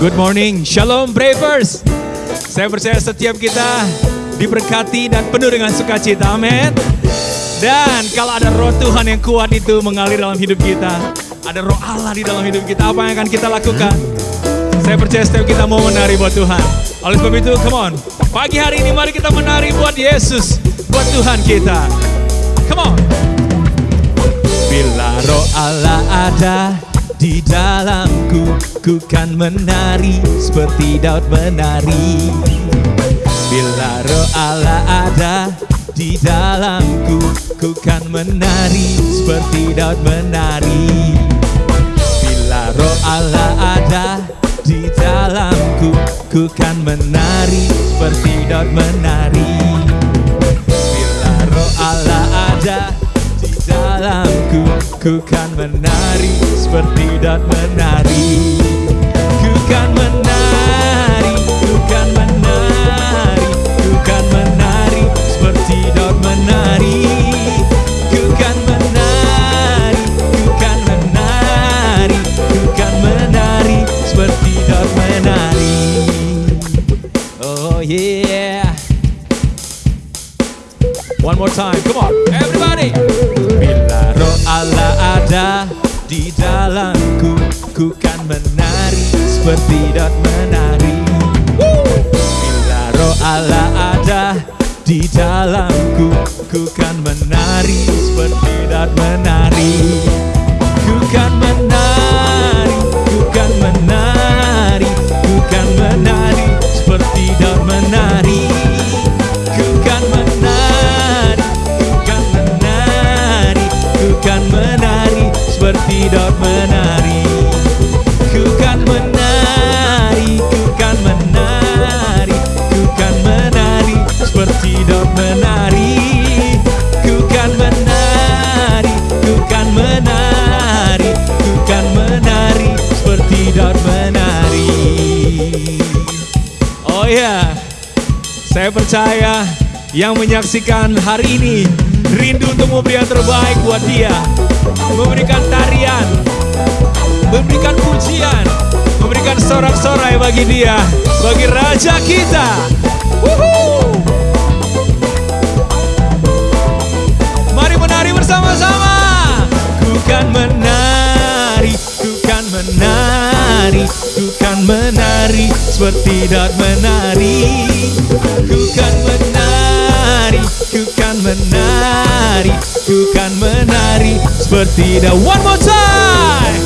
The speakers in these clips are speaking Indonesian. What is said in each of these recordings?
Good morning, Shalom Bravers. Saya percaya setiap kita diberkati dan penuh dengan sukacita, amin. Dan kalau ada roh Tuhan yang kuat itu mengalir dalam hidup kita, ada roh Allah di dalam hidup kita, apa yang akan kita lakukan? Saya percaya setiap kita mau menari buat Tuhan. Oleh sebab itu, come on. Pagi hari ini mari kita menari buat Yesus, buat Tuhan kita. Come on. Bila roh Allah ada di dalamku, ku kan menari seperti Daud menari. Bila roh Allah ada di dalamku, ku kan menari seperti Daud menari. Bila roh Allah ada di dalamku, ku kan menari seperti Daud menari. Bila roh Allah ku kan menari seperti Daud menari. Ku kan menari, ku kan menari, ku kan menari seperti Daud menari. Yang menyaksikan hari ini rindu untuk memberi yang terbaik buat dia. Memberikan tarian, memberikan pujian, memberikan sorak-sorai bagi dia, bagi Raja kita. Wuhu! Mari menari bersama-sama. Ku kan menari, ku kan menari, ku kan menari seperti Daud menari. Ku kan menari, ku kan menari, ku kan menari seperti Daud. One more time.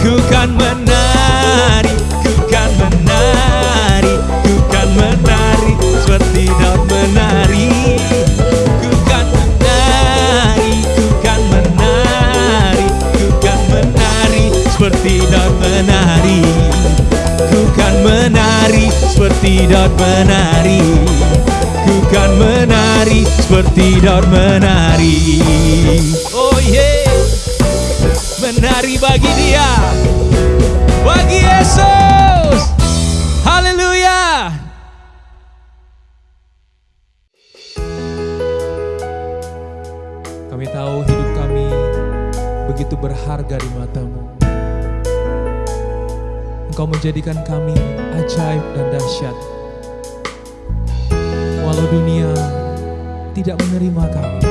Ku kan menari, ku kan menari, ku kan menari seperti Daud menari. Ku kan menari, ku kan menari, ku kan menari seperti Daud menari. Ku kan menari seperti Daud menari. Ku kan menari seperti Daud menari. Oh yeah, menari bagi Dia, bagi Yesus. Haleluya. Kami tahu hidup kami begitu berharga di matamu. Engkau menjadikan kami ajaib dan dahsyat. Walau dunia tidak menerima kami,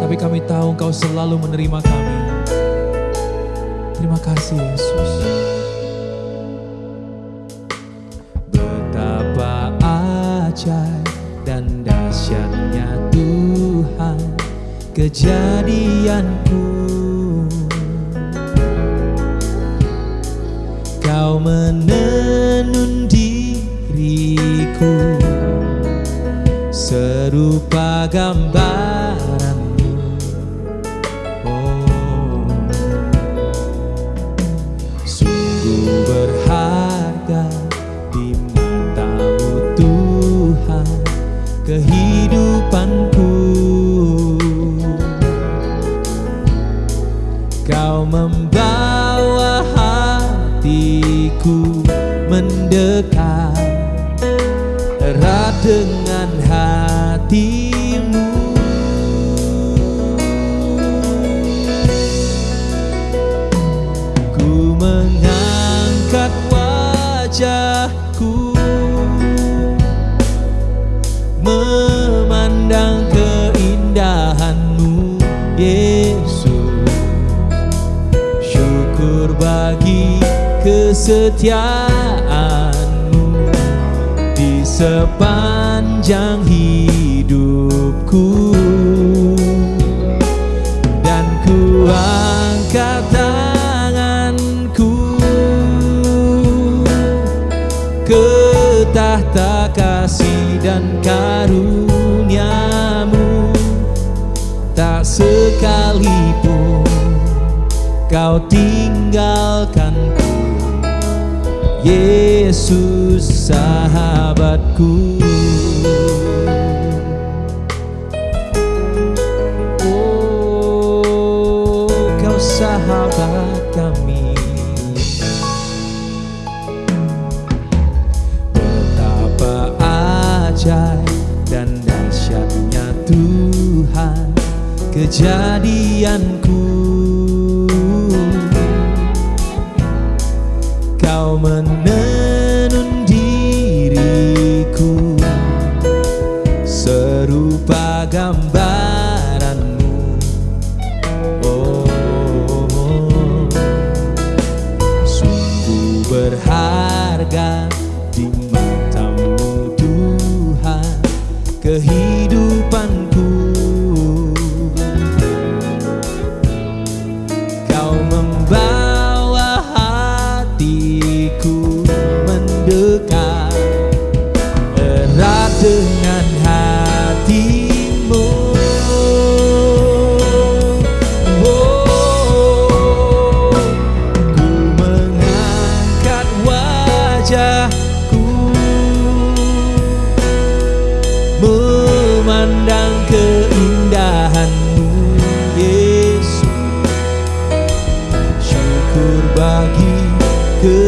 tapi kami tahu Engkau selalu menerima kami. Terima kasih Yesus. Betapa ajaib dan dahsyatnya Tuhan kejadianku. Kau menenun diriku serupa gambaranmu. Kesetiaanmu di sepanjang hidupku. Dan ku angkat tanganku ke tahta kasih dan karuniamu. Tak sekalipun kau tinggalkanku Yesus sahabatku. Oh kau sahabat kami. Betapa ajaib dan dahsyatnya Tuhan. Kejadianku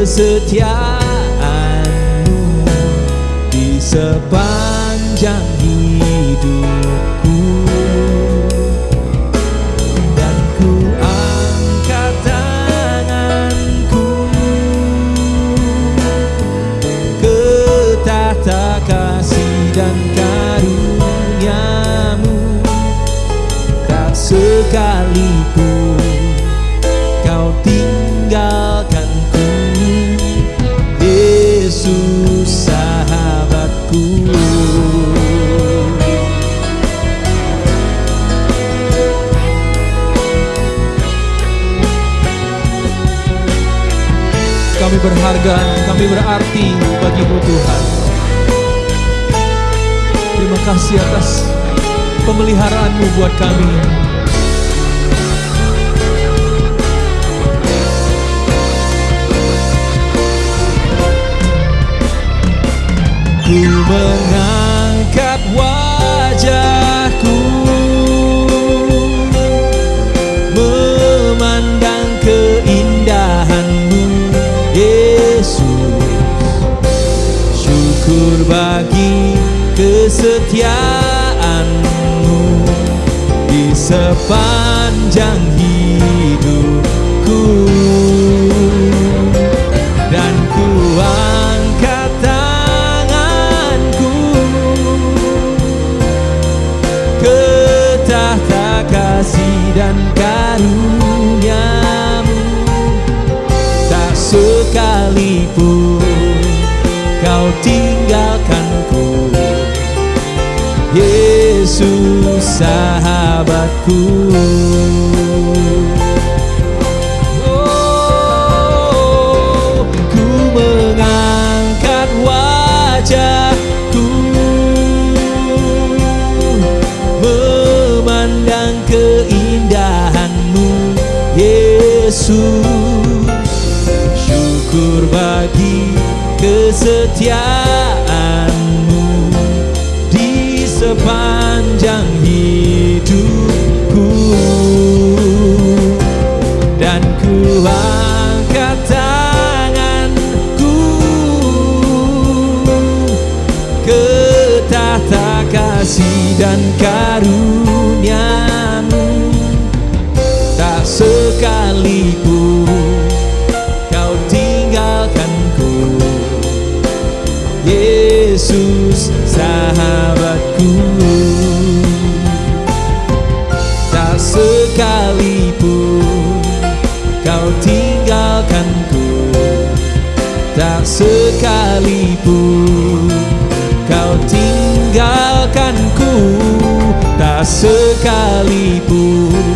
kesetiaanmu di sepanjang Berharga, kami berarti bagimu Tuhan. Terima kasih atas pemeliharaanmu buat kami. Ku mengangkat wajahku Syukur bagi kesetiaanmu Di sepanjang hidupku tinggalkanku. Yesus sahabatku. Oh, ku mengangkat wajahku. Memandang keindahanmu Yesus. Syukur bagi kesetiaanmu di sepanjang hidupku. Dan ku angkat tanganku ke tahta kasih dan karuniamu Yesus sahabatku. Tak sekalipun kau tinggalkanku sekalipun kau tinggalkanku Tak sekalipun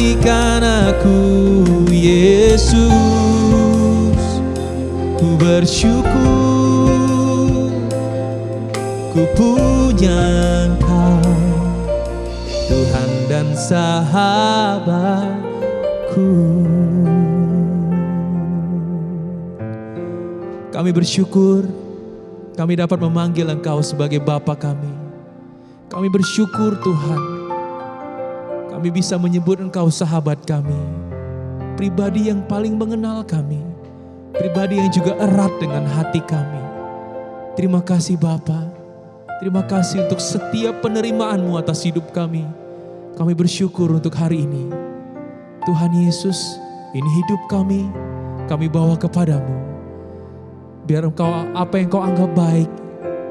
Memperhatikan aku Yesus Ku bersyukur Ku punya engkau Tuhan dan sahabatku Kami bersyukur kami dapat memanggil Engkau sebagai Bapa kami. Kami bersyukur Tuhan. Kami bisa menyebut Engkau sahabat kami. Pribadi yang paling mengenal kami. Pribadi yang juga erat dengan hati kami. Terima kasih Bapa. Terima kasih untuk setiap penerimaanmu atas hidup kami. Kami bersyukur untuk hari ini. Tuhan Yesus, ini hidup kami. Kami bawa kepadamu. Biar engkau apa yang kau anggap baik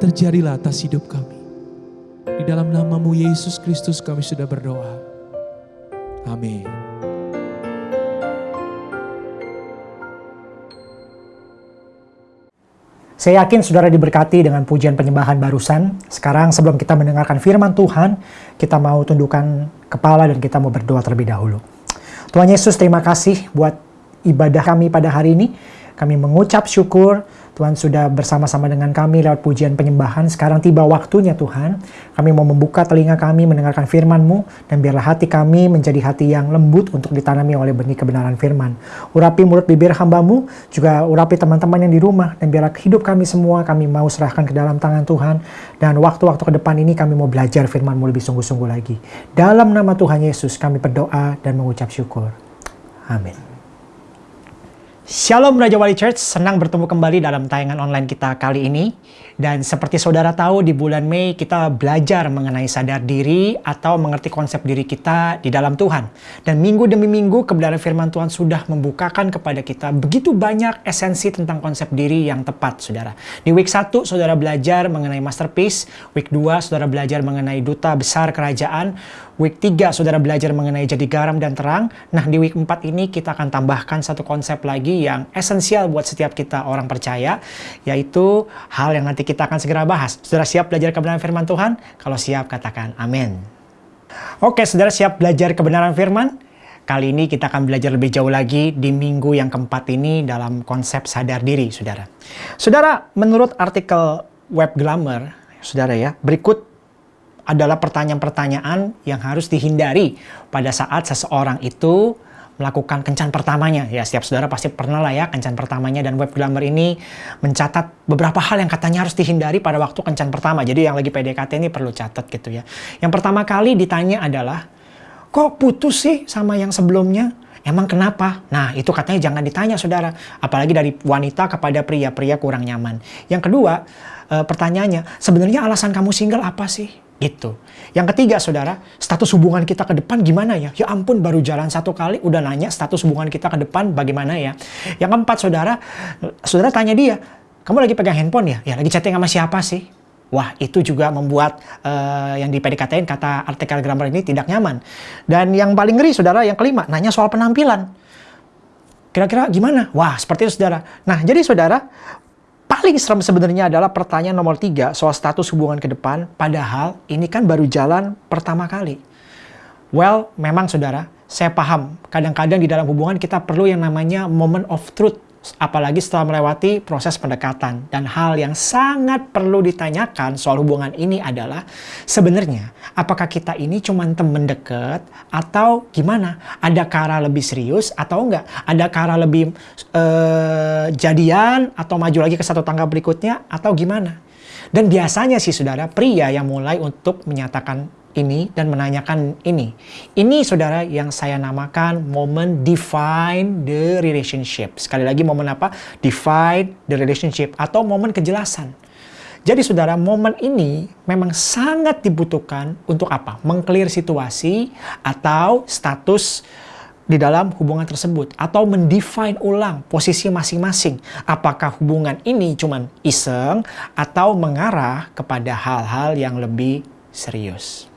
terjadilah atas hidup kami. Di dalam namamu Yesus Kristus kami sudah berdoa. Amin. Saya yakin saudara diberkati dengan pujian penyembahan barusan. Sekarang sebelum kita mendengarkan firman Tuhan, kita mau tundukkan kepala dan kita mau berdoa terlebih dahulu. Tuhan Yesus terima kasih buat ibadah kami pada hari ini. Kami mengucap syukur Tuhan sudah bersama-sama dengan kami lewat pujian penyembahan. Sekarang tiba waktunya Tuhan. Kami mau membuka telinga kami mendengarkan firman-Mu. Dan biarlah hati kami menjadi hati yang lembut untuk ditanami oleh benih kebenaran firman. Urapi mulut bibir hamba-Mu, juga urapi teman-teman yang di rumah. Dan biarlah hidup kami semua kami mau serahkan ke dalam tangan Tuhan. Dan waktu-waktu ke depan ini kami mau belajar firman-Mu lebih sungguh-sungguh lagi. Dalam nama Tuhan Yesus kami berdoa dan mengucap syukur. Amin. Shalom Raja Wali Church, senang bertemu kembali dalam tayangan online kita kali ini. Dan seperti saudara tahu, di bulan Mei kita belajar mengenai sadar diri atau mengerti konsep diri kita di dalam Tuhan. Dan minggu demi minggu kebenaran firman Tuhan sudah membukakan kepada kita begitu banyak esensi tentang konsep diri yang tepat, saudara. Di week 1, saudara belajar mengenai masterpiece. Week 2, saudara belajar mengenai duta besar kerajaan. Week 3, saudara belajar mengenai jadi garam dan terang. Nah, di week 4 ini kita akan tambahkan satu konsep lagi yang esensial buat setiap kita orang percaya, yaitu hal yang nanti kita akan segera bahas. Saudara siap belajar kebenaran firman Tuhan? Kalau siap, katakan amin. Oke, saudara siap belajar kebenaran firman? Kali ini kita akan belajar lebih jauh lagi di minggu yang keempat ini dalam konsep sadar diri, saudara. Saudara, menurut artikel Web Glamour, saudara ya, berikut adalah pertanyaan-pertanyaan yang harus dihindari pada saat seseorang itu melakukan kencan pertamanya. Ya, setiap saudara pasti pernah lah ya kencan pertamanya dan web glamour ini mencatat beberapa hal yang katanya harus dihindari pada waktu kencan pertama. Jadi yang lagi PDKT ini perlu catat gitu ya. Yang pertama kali ditanya adalah, kok putus sih sama yang sebelumnya? Emang kenapa? Nah, itu katanya jangan ditanya, saudara. Apalagi dari wanita kepada pria, pria kurang nyaman. Yang kedua, e, pertanyaannya, sebenarnya alasan kamu single apa sih? Gitu. Yang ketiga, saudara, status hubungan kita ke depan gimana ya? Ya ampun, baru jalan satu kali udah nanya status hubungan kita ke depan bagaimana ya? Yang keempat, saudara, saudara tanya dia, kamu lagi pegang handphone ya? Ya lagi chatting sama siapa sih? Wah, itu juga membuat uh, yang di PDKT kata artikel grammar ini tidak nyaman. Dan yang paling ngeri, saudara, yang kelima, nanya soal penampilan. Kira-kira gimana? Wah, seperti itu, saudara. Nah, jadi saudara, paling serem sebenarnya adalah pertanyaan nomor tiga soal status hubungan ke depan. Padahal ini kan baru jalan pertama kali. Well, memang saudara, saya paham. Kadang-kadang di dalam hubungan kita perlu yang namanya moment of truth apalagi setelah melewati proses pendekatan. Dan hal yang sangat perlu ditanyakan soal hubungan ini adalah sebenarnya apakah kita ini cuma temen deket atau gimana? Ada cara lebih serius atau enggak? Ada cara lebih uh, jadian atau maju lagi ke satu tangga berikutnya atau gimana? Dan biasanya sih saudara pria yang mulai untuk menyatakan ini dan menanyakan ini. Ini saudara yang saya namakan momen define the relationship. Sekali lagi momen apa? Define the relationship atau momen kejelasan. Jadi saudara, momen ini memang sangat dibutuhkan untuk apa? Mengclear situasi atau status di dalam hubungan tersebut atau mendefine ulang posisi masing-masing. Apakah hubungan ini cuma iseng atau mengarah kepada hal-hal yang lebih serius.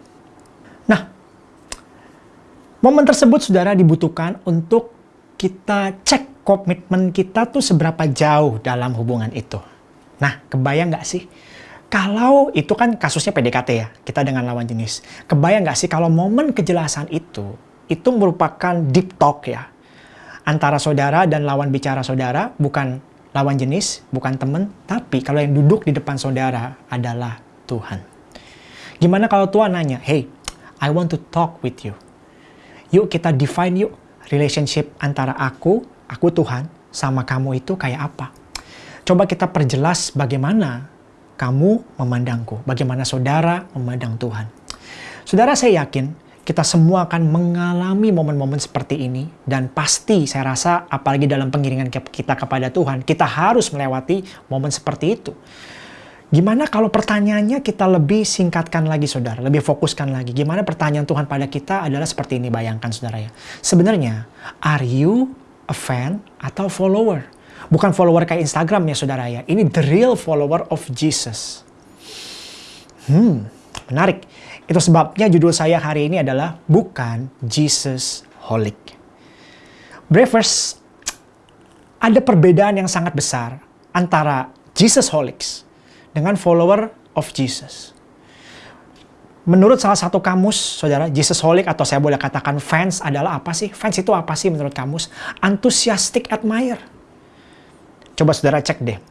Momen tersebut saudara dibutuhkan untuk kita cek komitmen kita tuh seberapa jauh dalam hubungan itu. Nah, kebayang nggak sih? Kalau itu kan kasusnya PDKT ya, kita dengan lawan jenis. Kebayang nggak sih kalau momen kejelasan itu, itu merupakan deep talk ya. Antara saudara dan lawan bicara saudara, bukan lawan jenis, bukan teman, tapi kalau yang duduk di depan saudara adalah Tuhan. Gimana kalau Tuhan nanya, hey, I want to talk with you. Yuk kita define yuk relationship antara aku, aku Tuhan, sama kamu itu kayak apa. Coba kita perjelas bagaimana kamu memandangku, bagaimana saudara memandang Tuhan. Saudara saya yakin kita semua akan mengalami momen-momen seperti ini dan pasti saya rasa apalagi dalam pengiringan kita kepada Tuhan, kita harus melewati momen seperti itu. Gimana kalau pertanyaannya kita lebih singkatkan lagi saudara, lebih fokuskan lagi. Gimana pertanyaan Tuhan pada kita adalah seperti ini bayangkan saudara ya. Sebenarnya, are you a fan atau follower? Bukan follower kayak Instagram ya saudara ya. Ini the real follower of Jesus. Hmm, menarik. Itu sebabnya judul saya hari ini adalah bukan Jesus Holic. Bravers, ada perbedaan yang sangat besar antara Jesus Holics dengan follower of Jesus. Menurut salah satu kamus, saudara, Jesus Holic atau saya boleh katakan fans adalah apa sih? Fans itu apa sih menurut kamus? Enthusiastic admire. Coba saudara cek deh.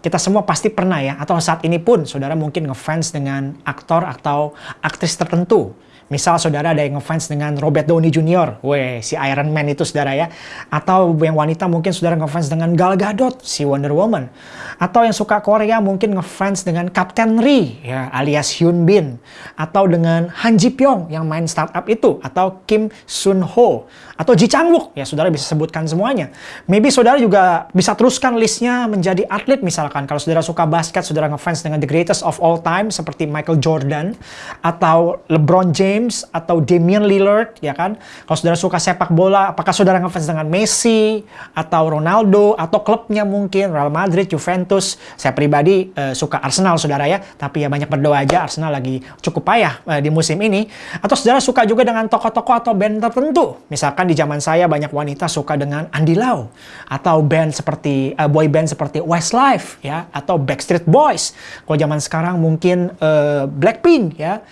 Kita semua pasti pernah ya, atau saat ini pun saudara mungkin ngefans dengan aktor atau aktris tertentu Misal saudara ada yang ngefans dengan Robert Downey Jr. Weh, si Iron Man itu saudara ya. Atau yang wanita mungkin saudara ngefans dengan Gal Gadot, si Wonder Woman. Atau yang suka Korea mungkin ngefans dengan Captain Ri, ya, alias Hyun Bin. Atau dengan Han Ji Pyong yang main startup itu. Atau Kim Sun Ho. Atau Ji Chang Wook, ya saudara bisa sebutkan semuanya. Maybe saudara juga bisa teruskan listnya menjadi atlet misalkan. Kalau saudara suka basket, saudara ngefans dengan the greatest of all time seperti Michael Jordan. Atau LeBron James James atau Damian Lillard ya kan. Kalau saudara suka sepak bola, apakah saudara ngefans dengan Messi atau Ronaldo atau klubnya mungkin Real Madrid, Juventus. Saya pribadi uh, suka Arsenal saudara ya, tapi ya banyak berdoa aja Arsenal lagi cukup payah uh, di musim ini. Atau saudara suka juga dengan tokoh-tokoh atau band tertentu. Misalkan di zaman saya banyak wanita suka dengan Andy Lau atau band seperti uh, boy band seperti Westlife ya atau Backstreet Boys. Kalau zaman sekarang mungkin uh, Blackpink ya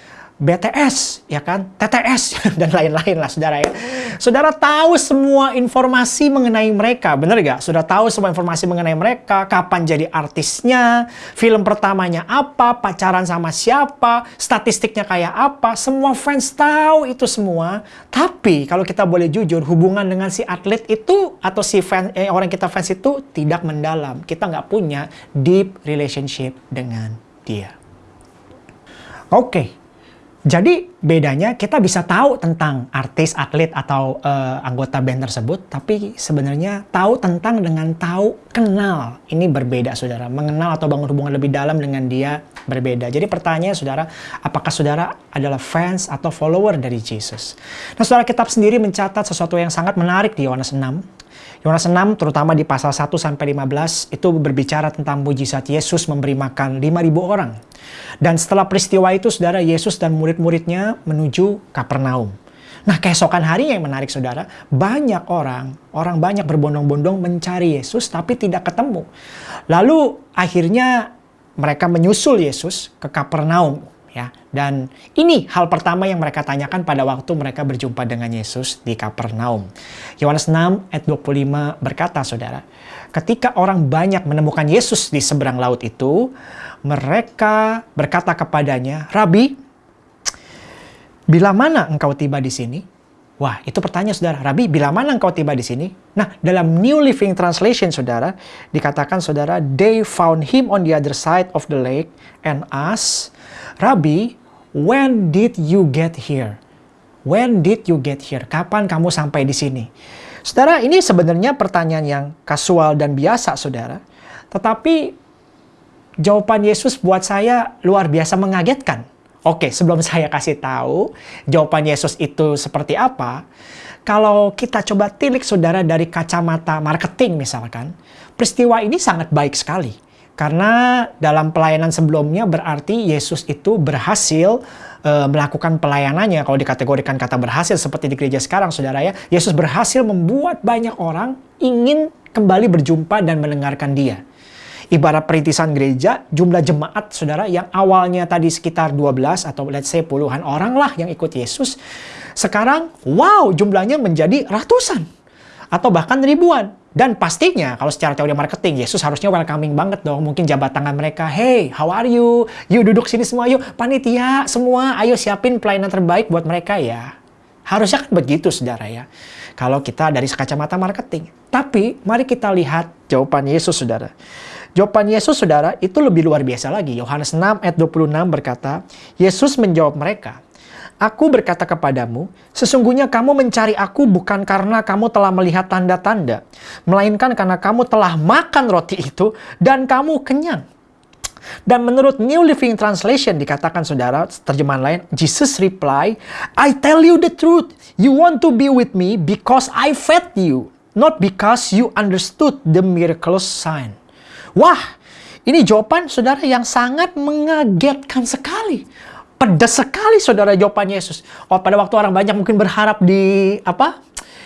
BTS, ya kan, TTS, dan lain-lain lah saudara ya. Saudara tahu semua informasi mengenai mereka, bener gak? Sudah tahu semua informasi mengenai mereka, kapan jadi artisnya, film pertamanya apa, pacaran sama siapa, statistiknya kayak apa, semua fans tahu itu semua. Tapi kalau kita boleh jujur, hubungan dengan si atlet itu atau si fan, eh, orang kita fans itu tidak mendalam. Kita nggak punya deep relationship dengan dia. Oke, okay. Jadi bedanya kita bisa tahu tentang artis, atlet atau uh, anggota band tersebut, tapi sebenarnya tahu tentang dengan tahu kenal ini berbeda, saudara. Mengenal atau bangun hubungan lebih dalam dengan dia berbeda. Jadi pertanyaannya, saudara, apakah saudara adalah fans atau follower dari Jesus? Nah, saudara kitab sendiri mencatat sesuatu yang sangat menarik di Yohanes 6 Yohanes 6 terutama di pasal 1 sampai 15 itu berbicara tentang mujizat Yesus memberi makan 5000 orang. Dan setelah peristiwa itu saudara Yesus dan murid-muridnya menuju Kapernaum. Nah keesokan hari yang menarik saudara, banyak orang, orang banyak berbondong-bondong mencari Yesus tapi tidak ketemu. Lalu akhirnya mereka menyusul Yesus ke Kapernaum ya. Dan ini hal pertama yang mereka tanyakan pada waktu mereka berjumpa dengan Yesus di Kapernaum. Yohanes 6 ayat 25 berkata, Saudara, ketika orang banyak menemukan Yesus di seberang laut itu, mereka berkata kepadanya, "Rabi, bila mana engkau tiba di sini?" Wah, itu pertanyaan saudara. Rabi, bila mana engkau tiba di sini? Nah, dalam New Living Translation, saudara, dikatakan saudara, they found him on the other side of the lake and asked, Rabi, when did you get here? When did you get here? Kapan kamu sampai di sini? Saudara, ini sebenarnya pertanyaan yang kasual dan biasa, saudara. Tetapi jawaban Yesus buat saya luar biasa mengagetkan. Oke, sebelum saya kasih tahu jawaban Yesus itu seperti apa, kalau kita coba tilik saudara dari kacamata marketing misalkan, peristiwa ini sangat baik sekali. Karena dalam pelayanan sebelumnya berarti Yesus itu berhasil e, melakukan pelayanannya. Kalau dikategorikan kata berhasil seperti di gereja sekarang saudara ya, Yesus berhasil membuat banyak orang ingin kembali berjumpa dan mendengarkan dia ibarat perintisan gereja, jumlah jemaat saudara yang awalnya tadi sekitar 12 atau let's say puluhan orang lah yang ikut Yesus, sekarang wow jumlahnya menjadi ratusan atau bahkan ribuan. Dan pastinya kalau secara teori marketing, Yesus harusnya welcoming banget dong. Mungkin jabat tangan mereka, hey, how are you? Yuk duduk sini semua, yuk panitia semua, ayo siapin pelayanan terbaik buat mereka ya. Harusnya kan begitu saudara ya. Kalau kita dari kacamata marketing. Tapi mari kita lihat jawaban Yesus saudara. Jawaban Yesus saudara itu lebih luar biasa lagi. Yohanes 6 ayat 26 berkata, Yesus menjawab mereka, Aku berkata kepadamu, sesungguhnya kamu mencari aku bukan karena kamu telah melihat tanda-tanda, melainkan karena kamu telah makan roti itu dan kamu kenyang. Dan menurut New Living Translation dikatakan saudara, terjemahan lain, Jesus reply, I tell you the truth, you want to be with me because I fed you, not because you understood the miraculous sign. Wah, ini jawaban saudara yang sangat mengagetkan sekali. Pedas sekali saudara jawaban Yesus. Oh, pada waktu orang banyak mungkin berharap di apa?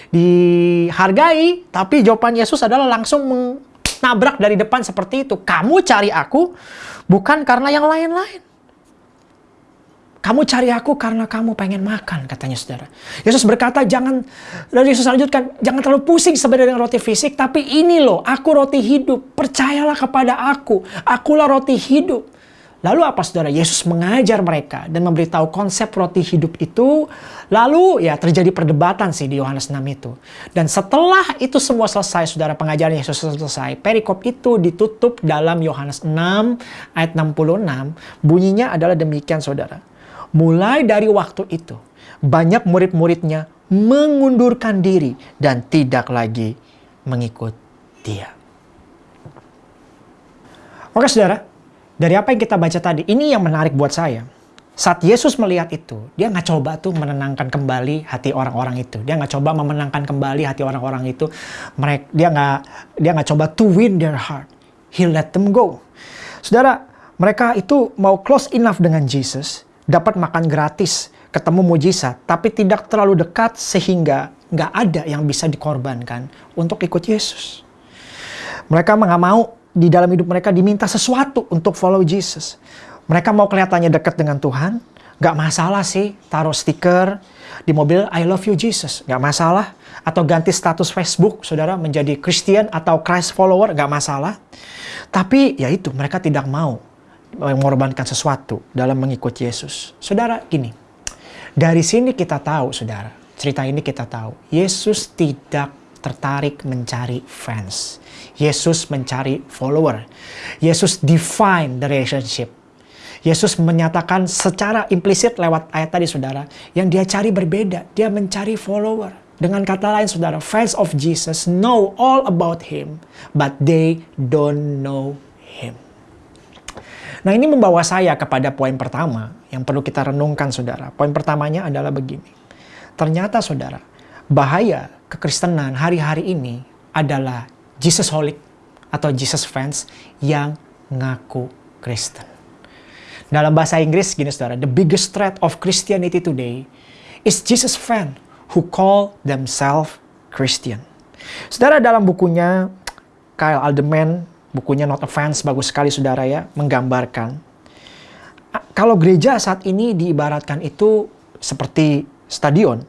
dihargai, tapi jawaban Yesus adalah langsung menabrak dari depan seperti itu. Kamu cari aku bukan karena yang lain-lain. Kamu cari aku karena kamu pengen makan, katanya saudara. Yesus berkata, jangan, dan Yesus lanjutkan, jangan terlalu pusing sebenarnya dengan roti fisik, tapi ini loh, aku roti hidup. Percayalah kepada aku, akulah roti hidup. Lalu apa saudara? Yesus mengajar mereka dan memberitahu konsep roti hidup itu. Lalu ya terjadi perdebatan sih di Yohanes 6 itu. Dan setelah itu semua selesai, saudara pengajaran Yesus selesai. Perikop itu ditutup dalam Yohanes 6 ayat 66. Bunyinya adalah demikian saudara. Mulai dari waktu itu, banyak murid-muridnya mengundurkan diri dan tidak lagi mengikut dia. Oke saudara, dari apa yang kita baca tadi, ini yang menarik buat saya. Saat Yesus melihat itu, dia nggak coba tuh menenangkan kembali hati orang-orang itu. Dia nggak coba memenangkan kembali hati orang-orang itu. Mereka, dia nggak dia nggak coba to win their heart. He let them go. Saudara, mereka itu mau close enough dengan Jesus dapat makan gratis, ketemu mujizat, tapi tidak terlalu dekat sehingga nggak ada yang bisa dikorbankan untuk ikut Yesus. Mereka nggak mau di dalam hidup mereka diminta sesuatu untuk follow Jesus. Mereka mau kelihatannya dekat dengan Tuhan, nggak masalah sih taruh stiker di mobil I love you Jesus, nggak masalah. Atau ganti status Facebook, saudara menjadi Christian atau Christ follower, nggak masalah. Tapi ya itu mereka tidak mau mengorbankan sesuatu dalam mengikut Yesus. Saudara, gini. Dari sini kita tahu, saudara. Cerita ini kita tahu. Yesus tidak tertarik mencari fans. Yesus mencari follower. Yesus define the relationship. Yesus menyatakan secara implisit lewat ayat tadi saudara, yang dia cari berbeda, dia mencari follower. Dengan kata lain saudara, fans of Jesus know all about him, but they don't know him. Nah ini membawa saya kepada poin pertama yang perlu kita renungkan saudara. Poin pertamanya adalah begini. Ternyata saudara, bahaya kekristenan hari-hari ini adalah Jesus holic atau Jesus fans yang ngaku Kristen. Dalam bahasa Inggris gini saudara, the biggest threat of Christianity today is Jesus fan who call themselves Christian. Saudara dalam bukunya Kyle Alderman bukunya Not a Fans bagus sekali saudara ya, menggambarkan kalau gereja saat ini diibaratkan itu seperti stadion,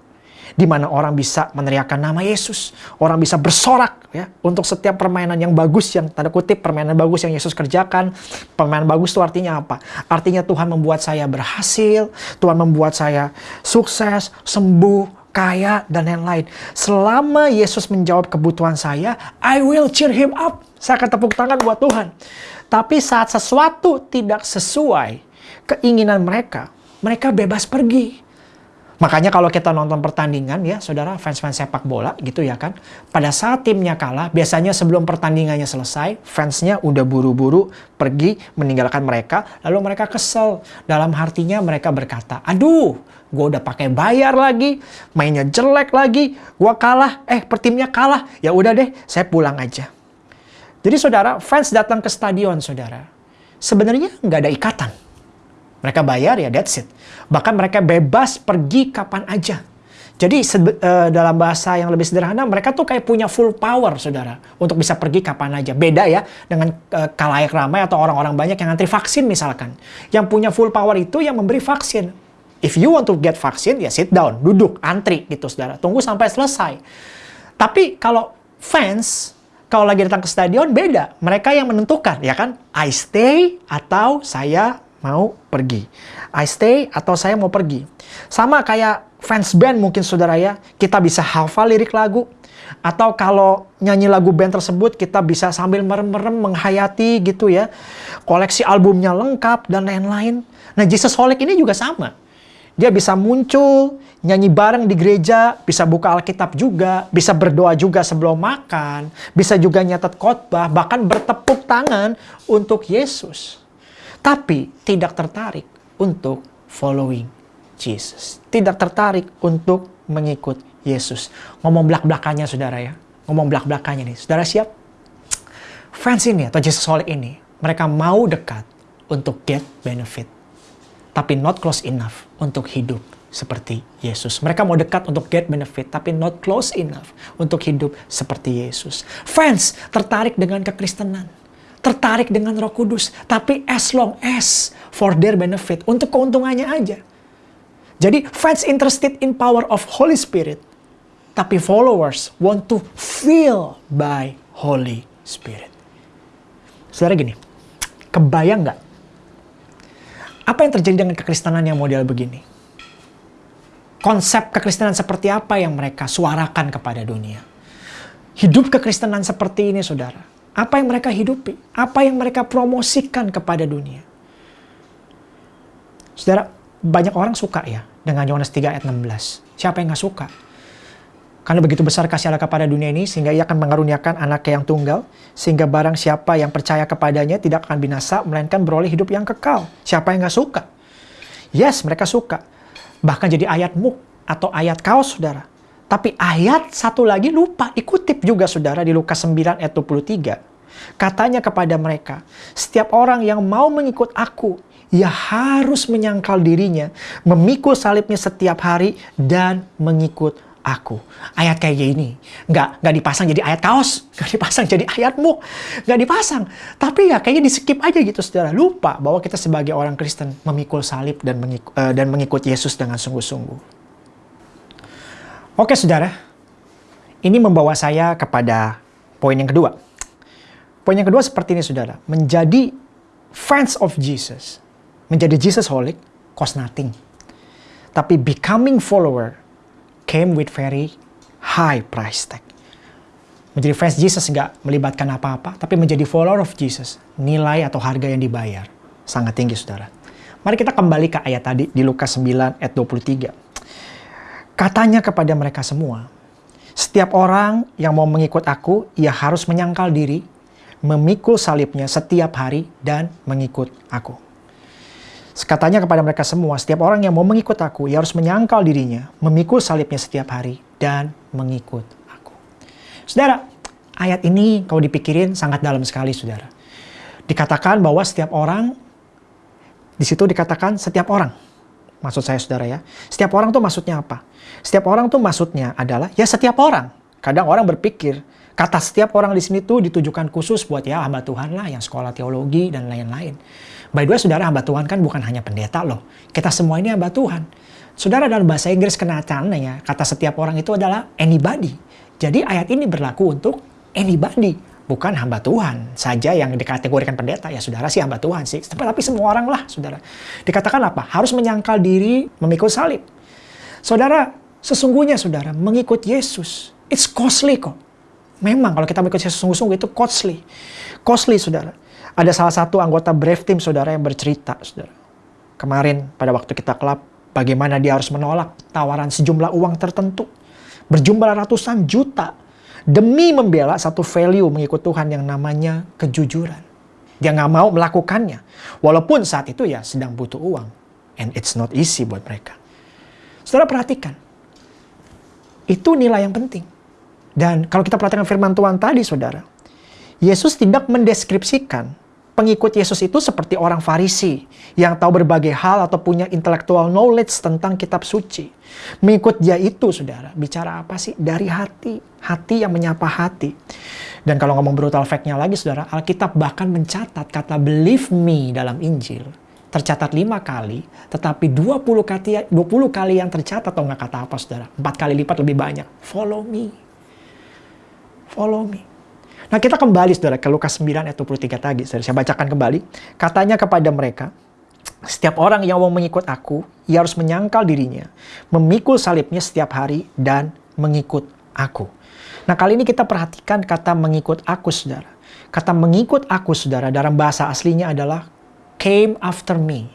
di mana orang bisa meneriakkan nama Yesus, orang bisa bersorak ya untuk setiap permainan yang bagus yang tanda kutip permainan bagus yang Yesus kerjakan. Permainan bagus itu artinya apa? Artinya Tuhan membuat saya berhasil, Tuhan membuat saya sukses, sembuh, kaya dan lain-lain. Selama Yesus menjawab kebutuhan saya, I will cheer him up. Saya akan tepuk tangan buat Tuhan. Tapi saat sesuatu tidak sesuai keinginan mereka, mereka bebas pergi. Makanya kalau kita nonton pertandingan ya, saudara fans-fans sepak bola gitu ya kan. Pada saat timnya kalah, biasanya sebelum pertandingannya selesai, fansnya udah buru-buru pergi meninggalkan mereka. Lalu mereka kesel. Dalam hatinya mereka berkata, aduh gue udah pakai bayar lagi, mainnya jelek lagi, gue kalah, eh pertimnya kalah. Ya udah deh, saya pulang aja. Jadi saudara, fans datang ke stadion saudara. Sebenarnya nggak ada ikatan. Mereka bayar ya that's it. Bahkan mereka bebas pergi kapan aja. Jadi uh, dalam bahasa yang lebih sederhana, mereka tuh kayak punya full power, saudara, untuk bisa pergi kapan aja. Beda ya dengan uh, kalayak ramai atau orang-orang banyak yang antri vaksin misalkan. Yang punya full power itu yang memberi vaksin. If you want to get vaksin, ya sit down, duduk, antri gitu, saudara. Tunggu sampai selesai. Tapi kalau fans, kalau lagi datang ke stadion beda. Mereka yang menentukan, ya kan? I stay atau saya mau pergi. I stay atau saya mau pergi. Sama kayak fans band mungkin saudara ya, kita bisa hafal lirik lagu. Atau kalau nyanyi lagu band tersebut kita bisa sambil merem-merem menghayati gitu ya. Koleksi albumnya lengkap dan lain-lain. Nah Jesus Holic ini juga sama. Dia bisa muncul, nyanyi bareng di gereja, bisa buka Alkitab juga, bisa berdoa juga sebelum makan, bisa juga nyatet khotbah, bahkan bertepuk tangan untuk Yesus tapi tidak tertarik untuk following Jesus. Tidak tertarik untuk mengikut Yesus. Ngomong belak-belakannya saudara ya. Ngomong belak-belakannya nih. Saudara siap? Fans ini atau Jesus Holic ini, mereka mau dekat untuk get benefit. Tapi not close enough untuk hidup seperti Yesus. Mereka mau dekat untuk get benefit, tapi not close enough untuk hidup seperti Yesus. Fans tertarik dengan kekristenan tertarik dengan Roh Kudus, tapi as long as for their benefit, untuk keuntungannya aja. Jadi fans interested in power of Holy Spirit, tapi followers want to feel by Holy Spirit. Saudara gini, kebayang nggak? Apa yang terjadi dengan kekristenan yang model begini? Konsep kekristenan seperti apa yang mereka suarakan kepada dunia? Hidup kekristenan seperti ini, saudara apa yang mereka hidupi? Apa yang mereka promosikan kepada dunia? Saudara, banyak orang suka ya dengan Yohanes 3 ayat 16. Siapa yang gak suka? Karena begitu besar kasih Allah kepada dunia ini, sehingga ia akan mengaruniakan anaknya yang tunggal, sehingga barang siapa yang percaya kepadanya tidak akan binasa, melainkan beroleh hidup yang kekal. Siapa yang gak suka? Yes, mereka suka. Bahkan jadi ayat muk atau ayat kaos, saudara. Tapi ayat satu lagi lupa, dikutip juga saudara di Lukas 9 ayat 23. Katanya kepada mereka, setiap orang yang mau mengikut aku, ia harus menyangkal dirinya, memikul salibnya setiap hari, dan mengikut aku. Ayat kayak gini, nggak nggak dipasang jadi ayat kaos, nggak dipasang jadi ayatmu, nggak dipasang. Tapi ya kayaknya di skip aja gitu, saudara. Lupa bahwa kita sebagai orang Kristen memikul salib dan mengikut, uh, dan mengikut Yesus dengan sungguh-sungguh. Oke saudara, ini membawa saya kepada poin yang kedua. Poin yang kedua seperti ini saudara, menjadi fans of Jesus, menjadi Jesus holic cost nothing. Tapi becoming follower came with very high price tag. Menjadi fans Jesus nggak melibatkan apa-apa, tapi menjadi follower of Jesus, nilai atau harga yang dibayar sangat tinggi saudara. Mari kita kembali ke ayat tadi di Lukas 9 ayat 23. Katanya kepada mereka semua, setiap orang yang mau mengikut aku, ia harus menyangkal diri, memikul salibnya setiap hari, dan mengikut aku. Katanya kepada mereka semua, setiap orang yang mau mengikut aku, ia harus menyangkal dirinya, memikul salibnya setiap hari, dan mengikut aku. Saudara, ayat ini kalau dipikirin sangat dalam sekali, saudara. Dikatakan bahwa setiap orang, di situ dikatakan setiap orang. Maksud saya saudara ya. Setiap orang tuh maksudnya apa? Setiap orang tuh maksudnya adalah ya setiap orang. Kadang orang berpikir kata setiap orang di sini tuh ditujukan khusus buat ya hamba Tuhan lah yang sekolah teologi dan lain-lain. By the way, saudara hamba Tuhan kan bukan hanya pendeta loh. Kita semua ini hamba Tuhan. Saudara dalam bahasa Inggris kenacannya, kata setiap orang itu adalah anybody. Jadi ayat ini berlaku untuk anybody. Bukan hamba Tuhan saja yang dikategorikan pendeta. Ya saudara sih hamba Tuhan sih. Tapi semua orang lah saudara. Dikatakan apa? Harus menyangkal diri memikul salib. Saudara, sesungguhnya saudara mengikut Yesus. It's costly kok. Memang kalau kita mengikut Yesus sungguh-sungguh itu costly. Costly saudara. Ada salah satu anggota Brave Team saudara yang bercerita saudara. Kemarin pada waktu kita kelab bagaimana dia harus menolak tawaran sejumlah uang tertentu. Berjumlah ratusan juta. Demi membela satu value mengikut Tuhan yang namanya kejujuran. Dia nggak mau melakukannya. Walaupun saat itu ya sedang butuh uang. And it's not easy buat mereka. Saudara perhatikan. Itu nilai yang penting. Dan kalau kita perhatikan firman Tuhan tadi saudara. Yesus tidak mendeskripsikan pengikut Yesus itu seperti orang Farisi yang tahu berbagai hal atau punya intellectual knowledge tentang kitab suci. Mengikut dia itu, saudara, bicara apa sih? Dari hati. Hati yang menyapa hati. Dan kalau ngomong brutal fact-nya lagi, saudara, Alkitab bahkan mencatat kata believe me dalam Injil. Tercatat lima kali, tetapi 20 kali, 20 kali yang tercatat atau nggak kata apa, saudara. Empat kali lipat lebih banyak. Follow me. Follow me. Nah kita kembali saudara ke Lukas 9 ayat 23 tadi. Saudara. Saya bacakan kembali. Katanya kepada mereka, setiap orang yang mau mengikut aku, ia harus menyangkal dirinya, memikul salibnya setiap hari, dan mengikut aku. Nah kali ini kita perhatikan kata mengikut aku saudara. Kata mengikut aku saudara dalam bahasa aslinya adalah came after me.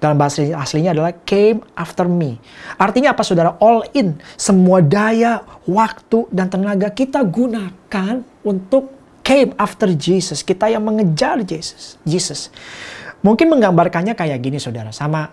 Dalam bahasa aslinya adalah came after me. Artinya apa saudara? All in. Semua daya, waktu, dan tenaga kita gunakan untuk came after Jesus. Kita yang mengejar Jesus. Jesus. Mungkin menggambarkannya kayak gini saudara. Sama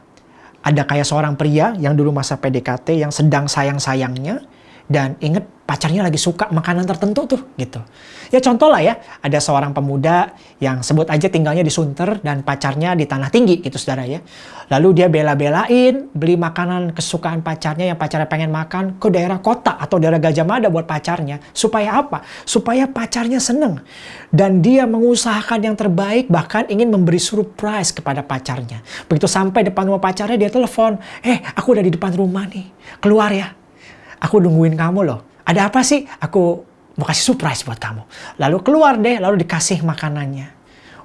ada kayak seorang pria yang dulu masa PDKT yang sedang sayang-sayangnya dan inget pacarnya lagi suka makanan tertentu tuh gitu. Ya contoh lah ya, ada seorang pemuda yang sebut aja tinggalnya di Sunter dan pacarnya di Tanah Tinggi gitu saudara ya. Lalu dia bela-belain beli makanan kesukaan pacarnya yang pacarnya pengen makan ke daerah kota atau daerah Gajah Mada buat pacarnya. Supaya apa? Supaya pacarnya seneng. Dan dia mengusahakan yang terbaik bahkan ingin memberi surprise kepada pacarnya. Begitu sampai depan rumah pacarnya dia telepon, eh aku udah di depan rumah nih, keluar ya aku nungguin kamu loh. Ada apa sih? Aku mau kasih surprise buat kamu. Lalu keluar deh, lalu dikasih makanannya.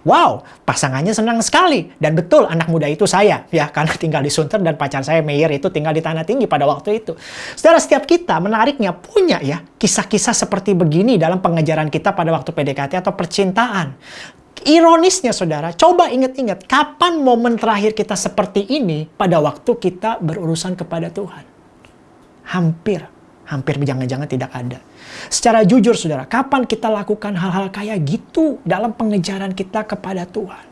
Wow, pasangannya senang sekali. Dan betul anak muda itu saya. ya Karena tinggal di Sunter dan pacar saya Meyer itu tinggal di Tanah Tinggi pada waktu itu. Saudara, setiap kita menariknya punya ya kisah-kisah seperti begini dalam pengejaran kita pada waktu PDKT atau percintaan. Ironisnya saudara, coba ingat-ingat kapan momen terakhir kita seperti ini pada waktu kita berurusan kepada Tuhan. Hampir, hampir jangan-jangan tidak ada. Secara jujur saudara, kapan kita lakukan hal-hal kayak gitu dalam pengejaran kita kepada Tuhan?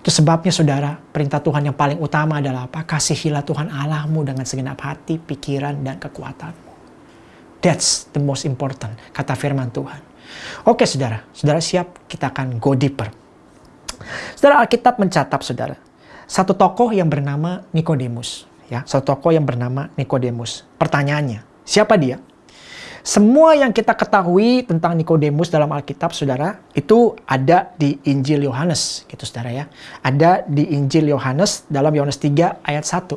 Itu sebabnya saudara, perintah Tuhan yang paling utama adalah apa? Kasihilah Tuhan Allahmu dengan segenap hati, pikiran, dan kekuatanmu. That's the most important, kata firman Tuhan. Oke saudara, saudara siap? Kita akan go deeper. Saudara Alkitab mencatat saudara, satu tokoh yang bernama Nikodemus ya satu tokoh yang bernama Nikodemus. Pertanyaannya, siapa dia? Semua yang kita ketahui tentang Nikodemus dalam Alkitab, saudara, itu ada di Injil Yohanes, gitu saudara ya. Ada di Injil Yohanes dalam Yohanes 3 ayat 1.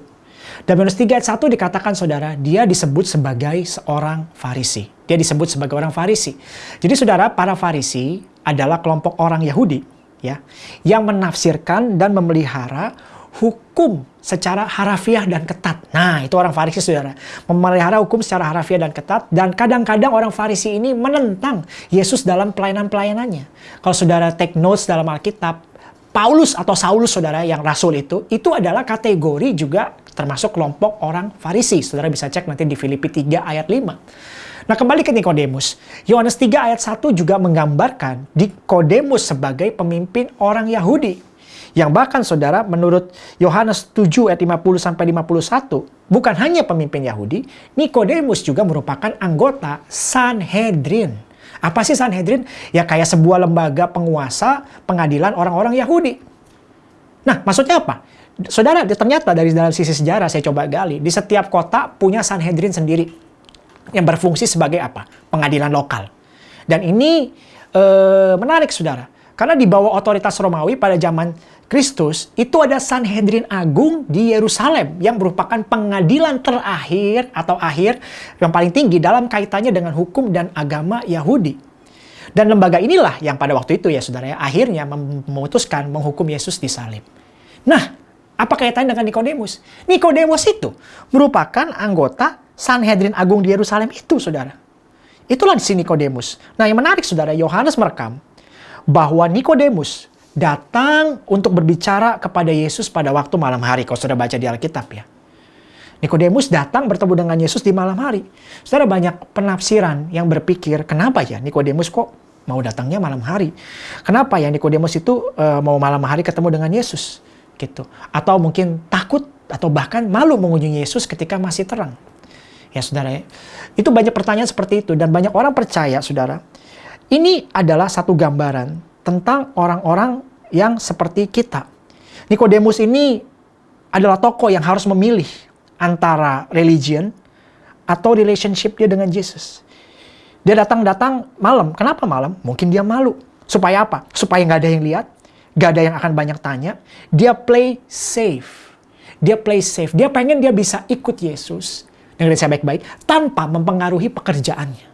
Dalam Yohanes 3 ayat 1 dikatakan saudara, dia disebut sebagai seorang Farisi. Dia disebut sebagai orang Farisi. Jadi saudara, para Farisi adalah kelompok orang Yahudi ya yang menafsirkan dan memelihara hukum secara harafiah dan ketat. Nah, itu orang Farisi saudara. Memelihara hukum secara harafiah dan ketat. Dan kadang-kadang orang Farisi ini menentang Yesus dalam pelayanan-pelayanannya. Kalau saudara take notes dalam Alkitab, Paulus atau Saulus saudara yang rasul itu, itu adalah kategori juga termasuk kelompok orang Farisi. Saudara bisa cek nanti di Filipi 3 ayat 5. Nah kembali ke Nikodemus. Yohanes 3 ayat 1 juga menggambarkan Nikodemus sebagai pemimpin orang Yahudi yang bahkan saudara menurut Yohanes 7 ayat 50 sampai 51 bukan hanya pemimpin Yahudi, Nikodemus juga merupakan anggota Sanhedrin. Apa sih Sanhedrin? Ya kayak sebuah lembaga penguasa pengadilan orang-orang Yahudi. Nah, maksudnya apa? Saudara, ternyata dari dalam sisi sejarah saya coba gali, di setiap kota punya Sanhedrin sendiri yang berfungsi sebagai apa? Pengadilan lokal. Dan ini e, menarik, saudara Karena di bawah otoritas Romawi pada zaman Kristus, itu ada Sanhedrin Agung di Yerusalem yang merupakan pengadilan terakhir atau akhir yang paling tinggi dalam kaitannya dengan hukum dan agama Yahudi. Dan lembaga inilah yang pada waktu itu ya saudara ya, akhirnya memutuskan menghukum Yesus di salib. Nah, apa kaitannya dengan Nikodemus? Nikodemus itu merupakan anggota Sanhedrin Agung di Yerusalem itu saudara. Itulah sini Nikodemus. Nah yang menarik saudara, Yohanes merekam bahwa Nikodemus datang untuk berbicara kepada Yesus pada waktu malam hari. Kalau sudah baca di Alkitab ya. Nikodemus datang bertemu dengan Yesus di malam hari. Saudara banyak penafsiran yang berpikir, kenapa ya Nikodemus kok mau datangnya malam hari? Kenapa ya Nikodemus itu uh, mau malam hari ketemu dengan Yesus? Gitu. Atau mungkin takut atau bahkan malu mengunjungi Yesus ketika masih terang. Ya saudara ya. Itu banyak pertanyaan seperti itu dan banyak orang percaya saudara. Ini adalah satu gambaran tentang orang-orang yang seperti kita. Nikodemus ini adalah tokoh yang harus memilih antara religion atau relationship dia dengan Yesus. Dia datang-datang malam. Kenapa malam? Mungkin dia malu. Supaya apa? Supaya nggak ada yang lihat, nggak ada yang akan banyak tanya. Dia play safe. Dia play safe. Dia pengen dia bisa ikut Yesus. Dengerin saya baik-baik. Tanpa mempengaruhi pekerjaannya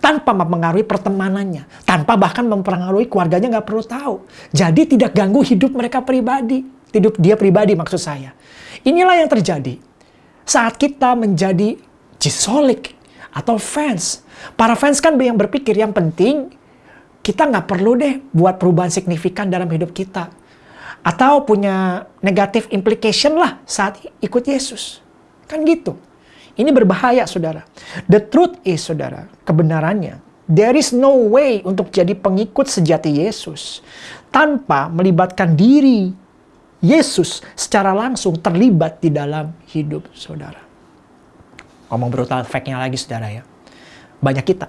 tanpa mempengaruhi pertemanannya, tanpa bahkan mempengaruhi keluarganya nggak perlu tahu. Jadi tidak ganggu hidup mereka pribadi, hidup dia pribadi maksud saya. Inilah yang terjadi saat kita menjadi jisolik atau fans. Para fans kan yang berpikir yang penting kita nggak perlu deh buat perubahan signifikan dalam hidup kita. Atau punya negatif implication lah saat ikut Yesus. Kan gitu. Ini berbahaya, saudara. The truth is, saudara, kebenarannya, there is no way untuk jadi pengikut sejati Yesus tanpa melibatkan diri Yesus secara langsung terlibat di dalam hidup saudara. Ngomong brutal fact-nya lagi, saudara ya. Banyak kita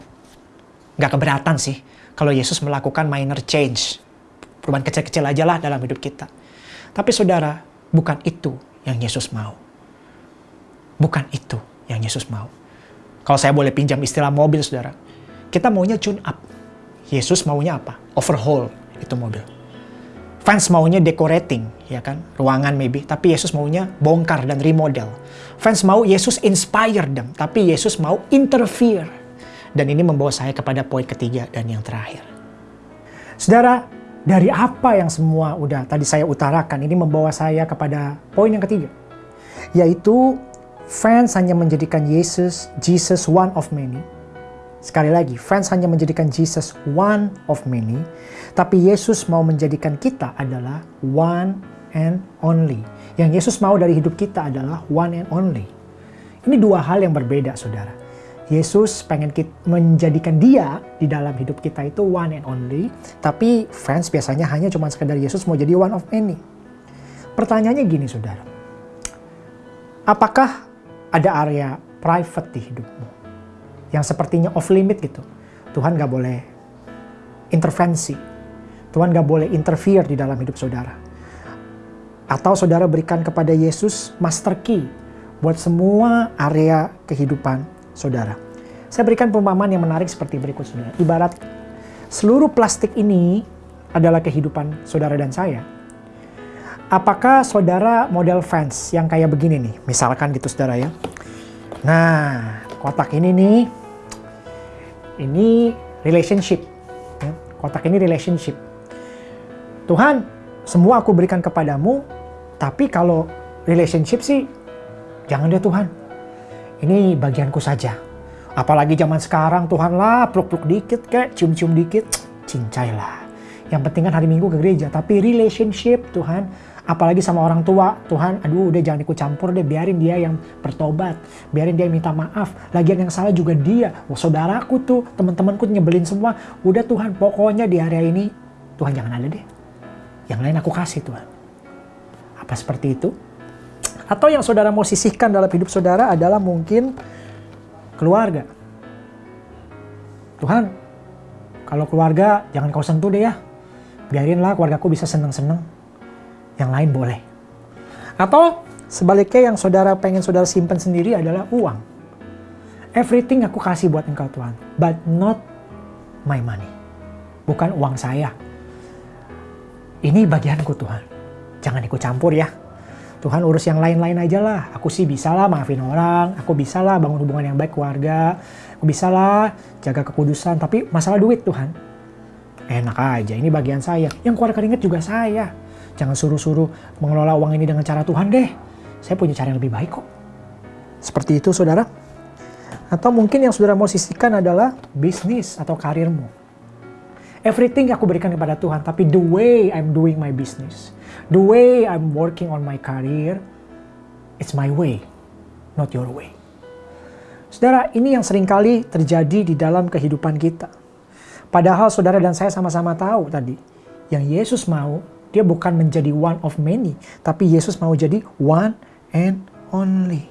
nggak keberatan sih kalau Yesus melakukan minor change. Perubahan kecil-kecil aja lah dalam hidup kita. Tapi saudara, bukan itu yang Yesus mau. Bukan itu yang Yesus mau. Kalau saya boleh pinjam istilah mobil, saudara. Kita maunya tune up. Yesus maunya apa? Overhaul itu mobil. Fans maunya decorating, ya kan? Ruangan maybe. Tapi Yesus maunya bongkar dan remodel. Fans mau Yesus inspire them. Tapi Yesus mau interfere. Dan ini membawa saya kepada poin ketiga dan yang terakhir. Saudara, dari apa yang semua udah tadi saya utarakan, ini membawa saya kepada poin yang ketiga. Yaitu Fans hanya menjadikan Yesus, Jesus one of many. Sekali lagi, fans hanya menjadikan Jesus one of many, tapi Yesus mau menjadikan kita adalah one and only. Yang Yesus mau dari hidup kita adalah one and only. Ini dua hal yang berbeda, saudara. Yesus pengen menjadikan dia di dalam hidup kita itu one and only, tapi fans biasanya hanya cuma sekedar Yesus mau jadi one of many. Pertanyaannya gini, saudara. Apakah ada area private di hidupmu yang sepertinya off limit gitu. Tuhan gak boleh intervensi. Tuhan gak boleh interfere di dalam hidup saudara. Atau saudara berikan kepada Yesus master key buat semua area kehidupan saudara. Saya berikan perumpamaan yang menarik seperti berikut saudara. Ibarat seluruh plastik ini adalah kehidupan saudara dan saya Apakah saudara model fans yang kayak begini nih? Misalkan gitu saudara ya. Nah, kotak ini nih, ini relationship. Ya, kotak ini relationship. Tuhan, semua aku berikan kepadamu, tapi kalau relationship sih, jangan deh Tuhan. Ini bagianku saja. Apalagi zaman sekarang, Tuhan lah, peluk-peluk dikit kayak cium-cium dikit, cincai lah. Yang penting kan hari Minggu ke gereja, tapi relationship Tuhan, apalagi sama orang tua Tuhan aduh udah jangan ikut campur deh biarin dia yang bertobat biarin dia minta maaf. Lagian yang salah juga dia oh, saudaraku tuh teman-temanku nyebelin semua. Udah Tuhan pokoknya di area ini Tuhan jangan ada deh. Yang lain aku kasih Tuhan. Apa seperti itu? Atau yang saudara mau sisihkan dalam hidup saudara adalah mungkin keluarga. Tuhan kalau keluarga jangan kau sentuh deh ya. Biarinlah keluargaku bisa seneng-seneng yang lain boleh. Atau sebaliknya yang saudara pengen saudara simpan sendiri adalah uang. Everything aku kasih buat engkau Tuhan, but not my money. Bukan uang saya. ini bagianku Tuhan. Jangan ikut campur ya. Tuhan urus yang lain-lain aja lah. Aku sih bisa lah maafin orang, aku bisa lah bangun hubungan yang baik keluarga, aku bisa lah jaga kekudusan, tapi masalah duit Tuhan. Enak aja, ini bagian saya. Yang keluar keringet juga saya. Jangan suruh-suruh mengelola uang ini dengan cara Tuhan deh. Saya punya cara yang lebih baik kok. Seperti itu saudara. Atau mungkin yang saudara mau sisihkan adalah bisnis atau karirmu. Everything aku berikan kepada Tuhan, tapi the way I'm doing my business, the way I'm working on my career, it's my way, not your way. Saudara, ini yang sering kali terjadi di dalam kehidupan kita. Padahal saudara dan saya sama-sama tahu tadi, yang Yesus mau, dia bukan menjadi one of many, tapi Yesus mau jadi one and only.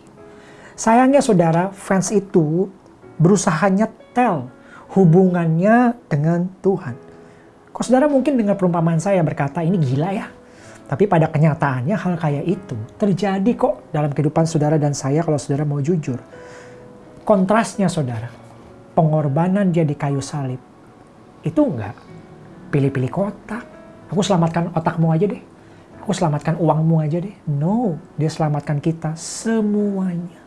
Sayangnya saudara, fans itu berusaha nyetel hubungannya dengan Tuhan. Kok saudara mungkin dengar perumpamaan saya berkata ini gila ya. Tapi pada kenyataannya hal kayak itu terjadi kok dalam kehidupan saudara dan saya kalau saudara mau jujur. Kontrasnya saudara, pengorbanan dia di kayu salib. Itu enggak pilih-pilih kotak. Aku selamatkan otakmu aja deh. Aku selamatkan uangmu aja deh. No, dia selamatkan kita semuanya.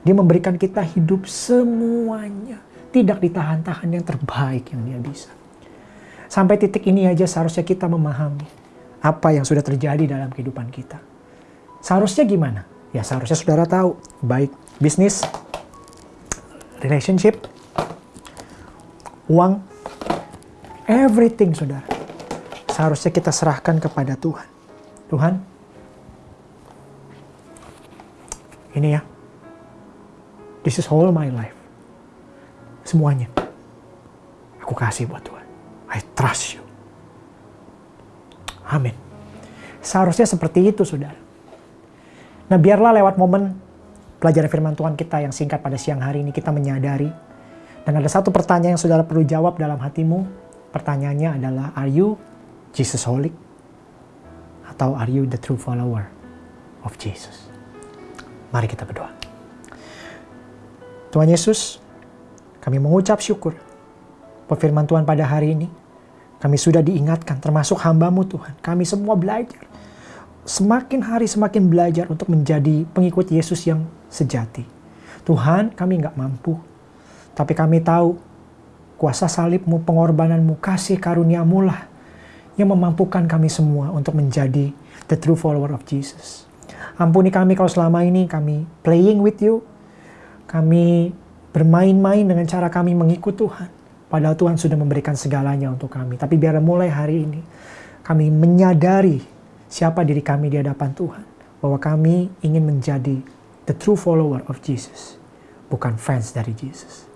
Dia memberikan kita hidup semuanya. Tidak ditahan-tahan yang terbaik yang dia bisa. Sampai titik ini aja seharusnya kita memahami apa yang sudah terjadi dalam kehidupan kita. Seharusnya gimana? Ya seharusnya saudara tahu. Baik bisnis, relationship, uang, everything saudara. Seharusnya kita serahkan kepada Tuhan. Tuhan, ini ya, this is all my life. Semuanya. Aku kasih buat Tuhan. I trust you. Amin. Seharusnya seperti itu, saudara. Nah, biarlah lewat momen pelajaran firman Tuhan kita yang singkat pada siang hari ini, kita menyadari. Dan ada satu pertanyaan yang saudara perlu jawab dalam hatimu. Pertanyaannya adalah, are you Jesus Holy? Atau are you the true follower of Jesus? Mari kita berdoa. Tuhan Yesus, kami mengucap syukur. Firman Tuhan pada hari ini kami sudah diingatkan, termasuk hambamu Tuhan. Kami semua belajar. Semakin hari semakin belajar untuk menjadi pengikut Yesus yang sejati. Tuhan, kami nggak mampu. Tapi kami tahu kuasa salibmu, pengorbananmu, kasih karuniamu lah yang memampukan kami semua untuk menjadi the true follower of Jesus. Ampuni kami kalau selama ini kami playing with you, kami bermain-main dengan cara kami mengikut Tuhan. Padahal Tuhan sudah memberikan segalanya untuk kami. Tapi biar mulai hari ini kami menyadari siapa diri kami di hadapan Tuhan. Bahwa kami ingin menjadi the true follower of Jesus. Bukan fans dari Jesus.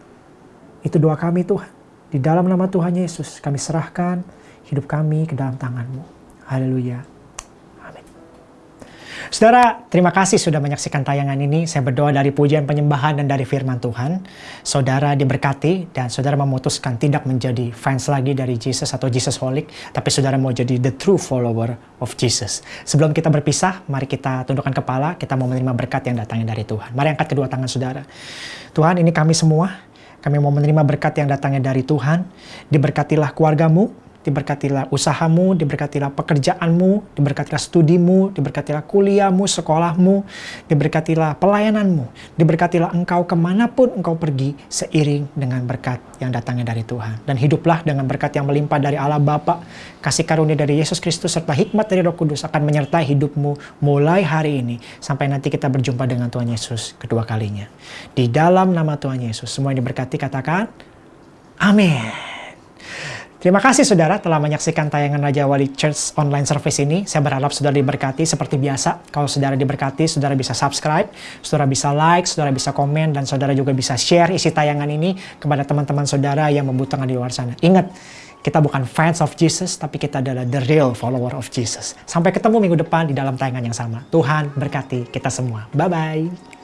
Itu doa kami Tuhan. Di dalam nama Tuhan Yesus kami serahkan hidup kami ke dalam tanganmu. Haleluya. Saudara, terima kasih sudah menyaksikan tayangan ini. Saya berdoa dari pujian penyembahan dan dari firman Tuhan. Saudara diberkati dan saudara memutuskan tidak menjadi fans lagi dari Jesus atau Jesus Holic, tapi saudara mau jadi the true follower of Jesus. Sebelum kita berpisah, mari kita tundukkan kepala, kita mau menerima berkat yang datangnya dari Tuhan. Mari angkat kedua tangan saudara. Tuhan, ini kami semua, kami mau menerima berkat yang datangnya dari Tuhan. Diberkatilah keluargamu, diberkatilah usahamu, diberkatilah pekerjaanmu, diberkatilah studimu, diberkatilah kuliahmu, sekolahmu, diberkatilah pelayananmu, diberkatilah engkau ke mana pun engkau pergi seiring dengan berkat yang datangnya dari Tuhan. Dan hiduplah dengan berkat yang melimpah dari Allah Bapa, kasih karunia dari Yesus Kristus, serta hikmat dari Roh Kudus akan menyertai hidupmu mulai hari ini sampai nanti kita berjumpa dengan Tuhan Yesus kedua kalinya. Di dalam nama Tuhan Yesus, semua yang diberkati katakan, Amin. Terima kasih saudara telah menyaksikan tayangan Raja Wali Church online service ini. Saya berharap saudara diberkati seperti biasa. Kalau saudara diberkati, saudara bisa subscribe, saudara bisa like, saudara bisa komen, dan saudara juga bisa share isi tayangan ini kepada teman-teman saudara yang membutuhkan di luar sana. Ingat, kita bukan fans of Jesus, tapi kita adalah the real follower of Jesus. Sampai ketemu minggu depan di dalam tayangan yang sama. Tuhan berkati kita semua. Bye-bye.